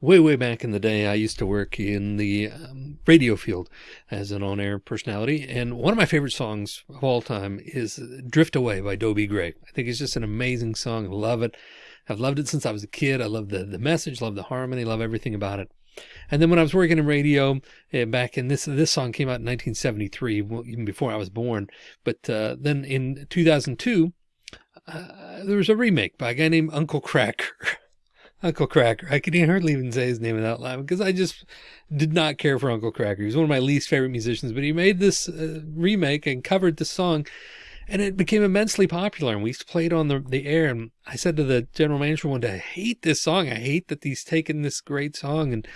way, way back in the day, I used to work in the um, radio field as an on-air personality. And one of my favorite songs of all time is Drift Away by Dobie Gray. I think it's just an amazing song. I love it. I've loved it since I was a kid. I love the, the message, love the harmony, love everything about it. And then when I was working in radio uh, back in this, this song came out in 1973, well, even before I was born. But uh, then in 2002, uh, there was a remake by a guy named Uncle Kracker. Uncle Kracker. I can hardly even say his name without laughing because I just did not care for Uncle Kracker. He was one of my least favorite musicians, but he made this uh, remake and covered the song and it became immensely popular and we played on the, the air. And I said to the general manager one day, I hate this song. I hate that he's taken this great song and,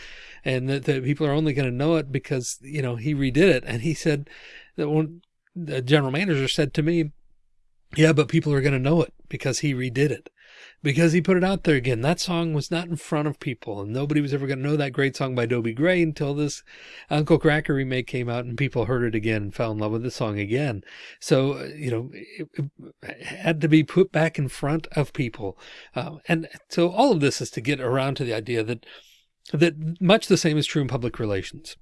and that, that people are only going to know it because, you know, he redid it. And he said that one, the general manager said to me, yeah, but people are going to know it because he redid it because he put it out there again. That song was not in front of people and nobody was ever going to know that great song by Dobie Gray until this Uncle Kracker remake came out and people heard it again and fell in love with the song again. So, uh, you know, it, it had to be put back in front of people. Uh, and so all of this is to get around to the idea that, that much the same is true in public relations.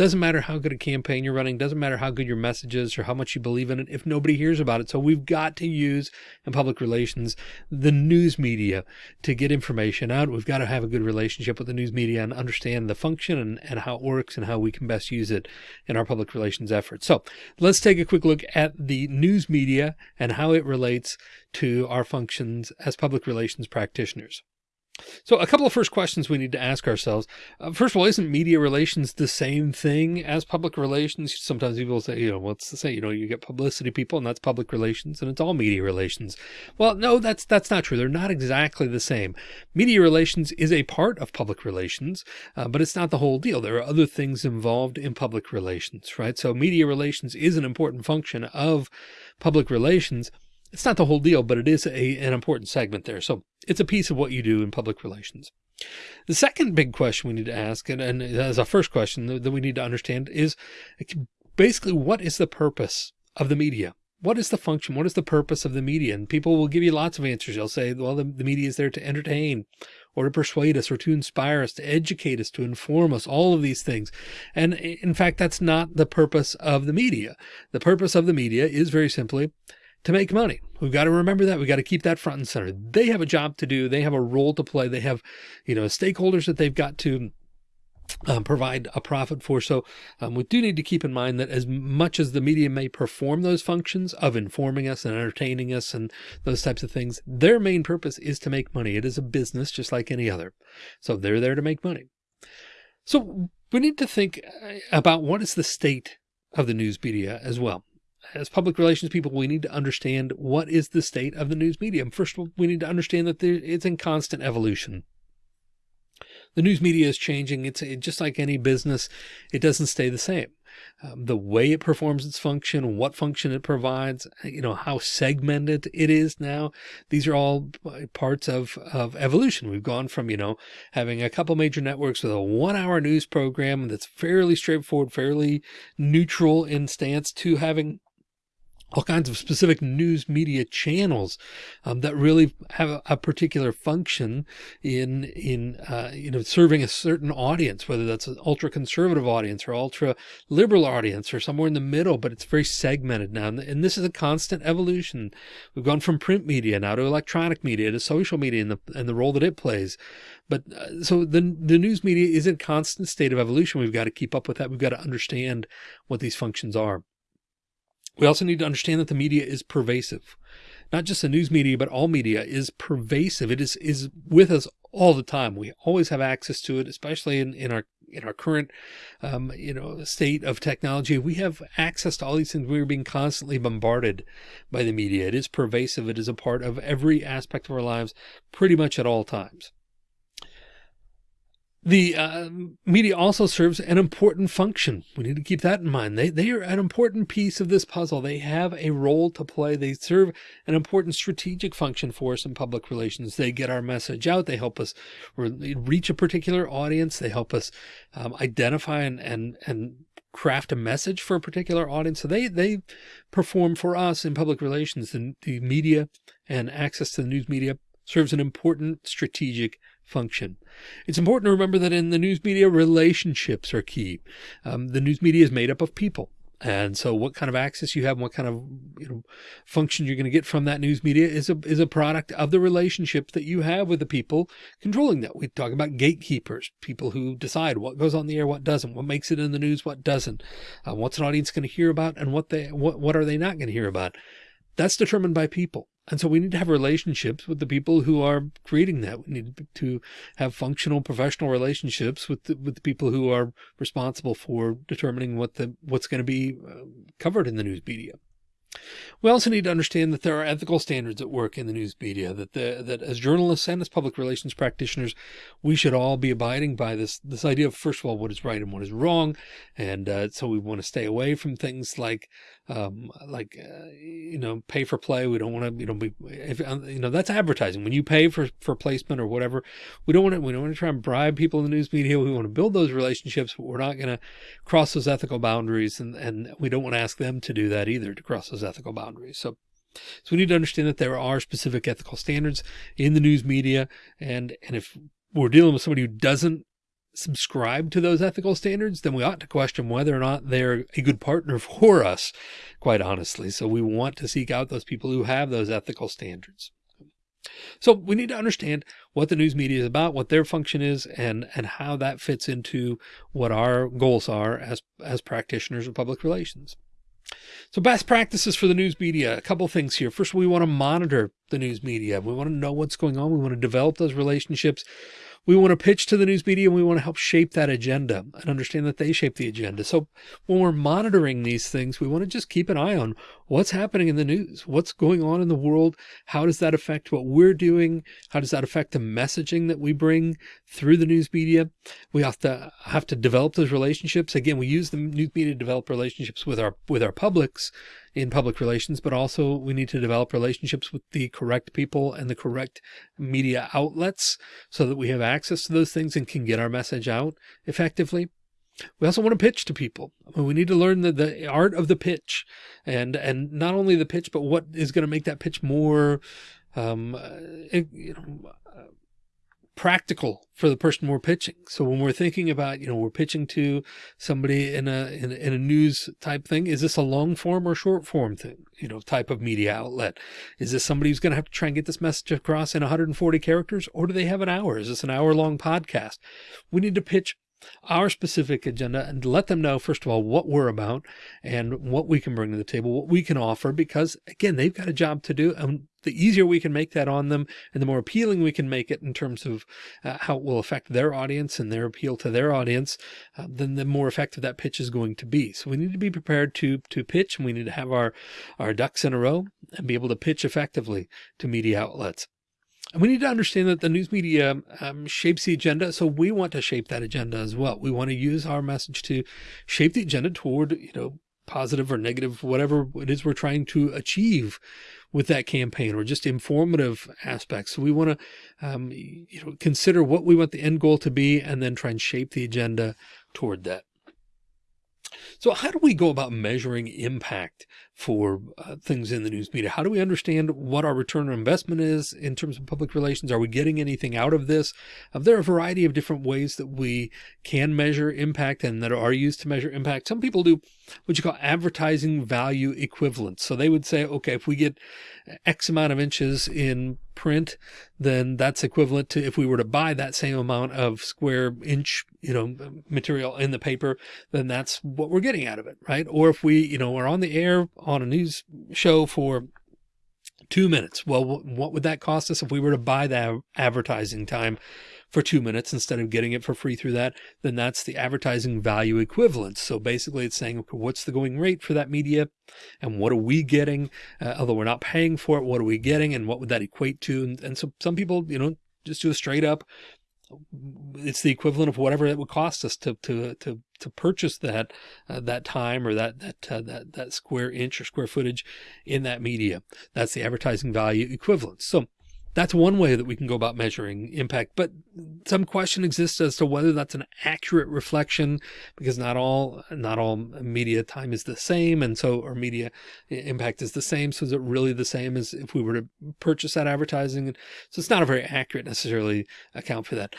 Doesn't matter how good a campaign you're running. Doesn't matter how good your message is or how much you believe in it if nobody hears about it. So we've got to use in public relations, the news media to get information out. We've got to have a good relationship with the news media and understand the function and, and how it works and how we can best use it in our public relations efforts. So let's take a quick look at the news media and how it relates to our functions as public relations practitioners. So a couple of first questions we need to ask ourselves. Uh, first of all, isn't media relations the same thing as public relations? Sometimes people say, you know, what's the same? You know, you get publicity people and that's public relations and it's all media relations. Well, no, that's, that's not true. They're not exactly the same. Media relations is a part of public relations, uh, but it's not the whole deal. There are other things involved in public relations, right? So media relations is an important function of public relations it's not the whole deal, but it is a, an important segment there. So it's a piece of what you do in public relations. The second big question we need to ask, and, and as a first question that, we need to understand is basically what is the purpose of the media? What is the function? What is the purpose of the media? And people will give you lots of answers. They'll say, well, the, the media is there to entertain or to persuade us or to inspire us, to educate us, to inform us, all of these things. And in fact, that's not the purpose of the media. The purpose of the media is very simply to make money. We've got to remember that. We've got to keep that front and center. They have a job to do. They have a role to play. They have, you know, stakeholders that they've got to um, provide a profit for. So um, we do need to keep in mind that as much as the media may perform those functions of informing us and entertaining us and those types of things, their main purpose is to make money. It is a business just like any other. So they're there to make money. So we need to think uh, about what is the state of the news media as well as public relations people, we need to understand what is the state of the news medium. First of all, we need to understand that it's in constant evolution. The news media is changing. It's just like any business. It doesn't stay the same. Um, the way it performs its function, what function it provides, you know, how segmented it is now. These are all parts of, of evolution. We've gone from, you know, having a couple major networks with a one hour news program that's fairly straightforward, fairly neutral in stance to having all kinds of specific news media channels um, that really have a, particular function in in uh, you know serving a certain audience, whether that's an ultra conservative audience or ultra liberal audience or somewhere in the middle. But it's very segmented now, and this is a constant evolution. We've gone from print media now to electronic media to social media and the and the role that it plays. But uh, so the the news media is in constant state of evolution. We've got to keep up with that. We've got to understand what these functions are. We also need to understand that the media is pervasive. Not just the news media, but all media is pervasive. It is, is with us all the time. We always have access to it, especially in, in our in our current, um, you know, state of technology. We have access to all these things. We're being constantly bombarded by the media. It is pervasive. It is a part of every aspect of our lives, pretty much at all times. The uh, media also serves an important function. We need to keep that in mind. They, they are an important piece of this puzzle. They have a role to play. They serve an important strategic function for us in public relations. They get our message out. They help us reach a particular audience. They help us um, identify and, and, and craft a message for a particular audience. So they, they perform for us in public relations. The, the media and access to the news media serves an important strategic function. It's important to remember that in the news media, relationships are key. Um, the news media is made up of people. And so what kind of access you have and what kind of you know, function you're going to get from that news media is a, is a product of the relationships that you have with the people controlling that. We talk about gatekeepers, people who decide what goes on the air, what doesn't, what makes it in the news, what doesn't, uh, what's an audience going to hear about and what they, what, what are they not going to hear about? That's determined by people. And so we need to have relationships with the people who are creating that. We need to have functional professional relationships with the, with the people who are responsible for determining what the what's going to be uh, covered in the news media. We also need to understand that there are ethical standards at work in the news media that the, that as journalists and as public relations practitioners, we should all be abiding by this, this idea of first of all, what is right and what is wrong. And uh, so we want to stay away from things like um, like, uh, you know, pay for play. We don't want to, you know, be, if, uh, you know, that's advertising. When you pay for, for placement or whatever, we don't want to, we don't want to try and bribe people in the news media. We want to build those relationships, but we're not going to cross those ethical boundaries. And, and we don't want to ask them to do that either, to cross those ethical boundaries. So, so we need to understand that there are specific ethical standards in the news media. And, and if we're dealing with somebody who doesn't subscribe to those ethical standards, then we ought to question whether or not they're a good partner for us, quite honestly. So we want to seek out those people who have those ethical standards. So we need to understand what the news media is about, what their function is, and, and how that fits into what our goals are as, as practitioners of public relations. So best practices for the news media, a couple things here. First, we want to monitor the news media. We want to know what's going on. We want to develop those relationships we want to pitch to the news media and we want to help shape that agenda and understand that they shape the agenda. So when we're monitoring these things, we want to just keep an eye on what's happening in the news, what's going on in the world. How does that affect what we're doing? How does that affect the messaging that we bring through the news media? We have to have to develop those relationships. Again, we use the news media to develop relationships with our, with our publics in public relations, but also we need to develop relationships with the correct people and the correct media outlets so that we have access to those things and can get our message out effectively. We also want to pitch to people. we need to learn the, the art of the pitch and, and not only the pitch, but what is going to make that pitch more, um, uh, you know, practical for the person we're pitching. So when we're thinking about, you know, we're pitching to somebody in a, in, in a news type thing, is this a long form or short form thing, you know, type of media outlet? Is this somebody who's going to have to try and get this message across in 140 characters or do they have an hour? Is this an hour long podcast? We need to pitch our specific agenda and let them know, first of all, what we're about and what we can bring to the table, what we can offer, because again, they've got a job to do. And the easier we can make that on them and the more appealing we can make it in terms of uh, how it will affect their audience and their appeal to their audience, uh, then the more effective that pitch is going to be. So we need to be prepared to, to pitch and we need to have our, our ducks in a row and be able to pitch effectively to media outlets. And we need to understand that the news media um, shapes the agenda. So we want to shape that agenda as well. We want to use our message to shape the agenda toward, you know, positive or negative, whatever it is we're trying to achieve with that campaign or just informative aspects. So we want to, um, you know, consider what we want the end goal to be and then try and shape the agenda toward that. So how do we go about measuring impact for uh, things in the news media? How do we understand what our return on investment is in terms of public relations? Are we getting anything out of this? Uh, there are a variety of different ways that we can measure impact and that are used to measure impact. Some people do what you call advertising value equivalence. So they would say, okay, if we get X amount of inches in print, then that's equivalent to if we were to buy that same amount of square inch, you know, material in the paper, then that's what we're getting out of it, right? Or if we, you know, are on the air on a news show for two minutes. Well, what would that cost us if we were to buy that advertising time for two minutes instead of getting it for free through that, then that's the advertising value equivalent. So basically it's saying, okay, what's the going rate for that media and what are we getting? Uh, although we're not paying for it, what are we getting and what would that equate to? And, and so some people, you know, just do a straight up it's the equivalent of whatever it would cost us to to to to purchase that uh, that time or that that uh, that that square inch or square footage in that media. That's the advertising value equivalent. So that's one way that we can go about measuring impact, but some question exists as to whether that's an accurate reflection because not all, not all media time is the same. And so our media impact is the same. So is it really the same as if we were to purchase that advertising? So it's not a very accurate necessarily account for that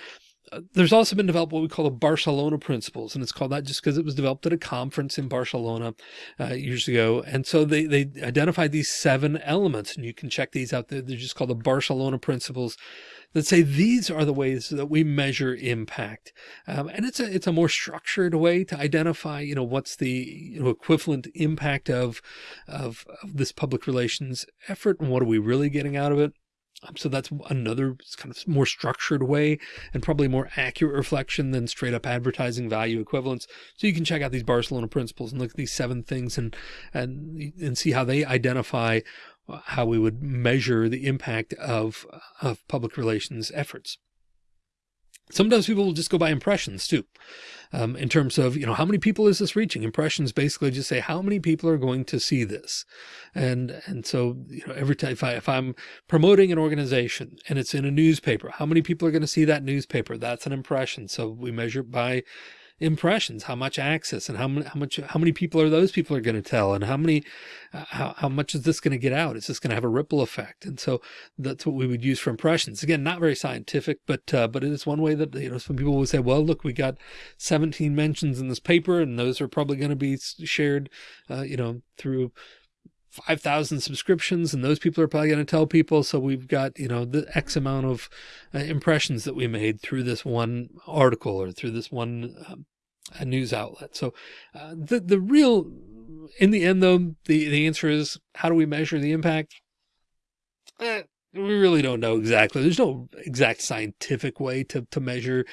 there's also been developed what we call the Barcelona principles. And it's called that just because it was developed at a conference in Barcelona uh, years ago. And so they, they identified these seven elements and you can check these out. They're, they're just called the Barcelona principles that say these are the ways that we measure impact. Um, and it's a, it's a more structured way to identify, you know, what's the you know, equivalent impact of, of, of this public relations effort and what are we really getting out of it. So that's another kind of more structured way and probably more accurate reflection than straight up advertising value equivalence. So you can check out these Barcelona principles and look at these seven things and, and, and see how they identify uh, how we would measure the impact of, of public relations efforts. Sometimes people will just go by impressions too. Um, in terms of, you know, how many people is this reaching? Impressions basically just say how many people are going to see this. And, and so, you know, every time if I, if I'm promoting an organization and it's in a newspaper, how many people are going to see that newspaper? That's an impression. So we measure by impressions, how much access and how many, how much, how many people are those people are going to tell and how many, uh, how, how much is this going to get out? Is this going to have a ripple effect? And so that's what we would use for impressions. Again, not very scientific, but, uh, but it is one way that, you know, some people will say, well, look, we got 17 mentions in this paper and those are probably going to be shared, uh, you know, through 5,000 subscriptions and those people are probably going to tell people. So we've got, you know, the X amount of uh, impressions that we made through this one article or through this one um, news outlet. So uh, the, the real, in the end though, the, the answer is how do we measure the impact? Eh, we really don't know exactly. There's no exact scientific way to, to measure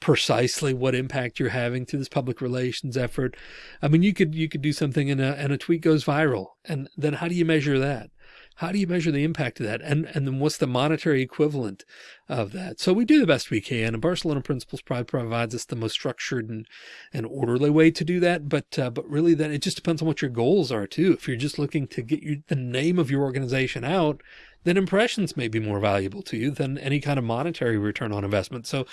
precisely what impact you're having through this public relations effort. I mean, you could, you could do something and a, and a tweet goes viral and then how do you measure that? How do you measure the impact of that? And, and then what's the monetary equivalent of that? So we do the best we can and Barcelona principles probably provides us the most structured and, and orderly way to do that. But, uh, but really then it just depends on what your goals are too. If you're just looking to get the name of your organization out, then impressions may be more valuable to you than any kind of monetary return on investment. So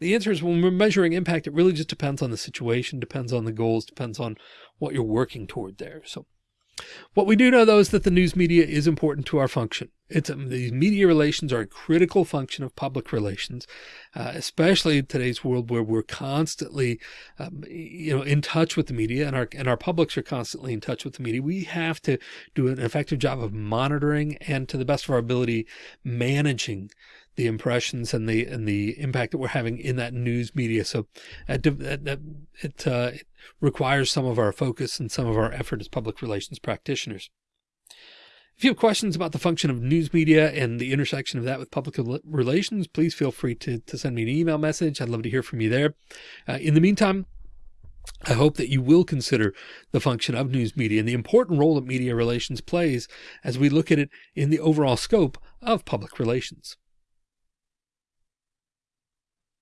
the answer is when we're measuring impact, it really just depends on the situation, depends on the goals, depends on what you're working toward there. So what we do know though is that the news media is important to our function. It's um, these media relations are a critical function of public relations, uh, especially in today's world where we're constantly, um, you know, in touch with the media and our, and our publics are constantly in touch with the media. We have to do an effective job of monitoring and to the best of our ability, managing the impressions and the and the impact that we're having in that news media. So it, it, uh, it requires some of our focus and some of our effort as public relations practitioners. If you have questions about the function of news media and the intersection of that with public relations, please feel free to, to send me an email message. I'd love to hear from you there. Uh, in the meantime, I hope that you will consider the function of news media and the important role that media relations plays as we look at it in the overall scope of public relations.